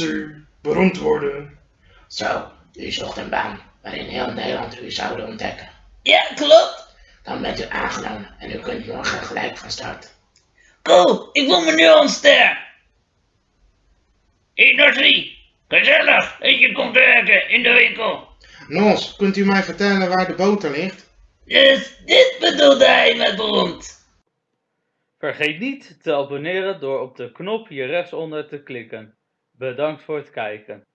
u beroemd worden. Zo, u zocht een baan waarin heel Nederland u zou ontdekken. Ja, klopt. Dan bent u aangenomen en u kunt morgen gelijk van start. Cool, ik voel me nu al een ster. Hé, Nasri. Gezellig dat je komt werken in de winkel. Nos, kunt u mij vertellen waar de boter ligt? Dus dit bedoelde hij met beroemd. Vergeet niet te abonneren door op de knop hier rechtsonder te klikken. Bedankt voor het kijken.